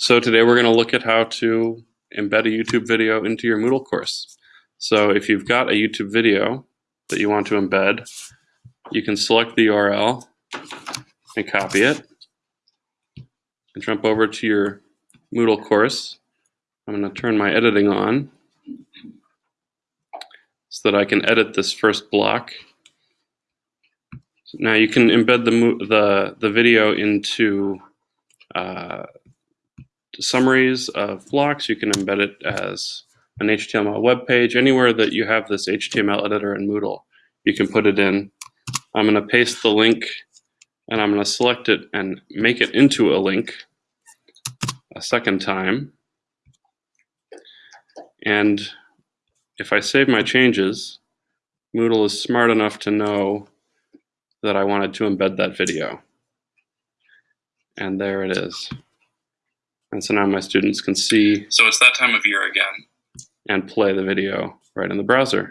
So today we're going to look at how to embed a YouTube video into your Moodle course. So if you've got a YouTube video that you want to embed, you can select the URL and copy it and jump over to your Moodle course. I'm going to turn my editing on so that I can edit this first block. Now you can embed the, the, the video into uh, summaries of blocks. You can embed it as an HTML web page. Anywhere that you have this HTML editor in Moodle, you can put it in. I'm going to paste the link and I'm going to select it and make it into a link a second time. And if I save my changes, Moodle is smart enough to know that I wanted to embed that video. And there it is. And so now my students can see So it's that time of year again. and play the video right in the browser.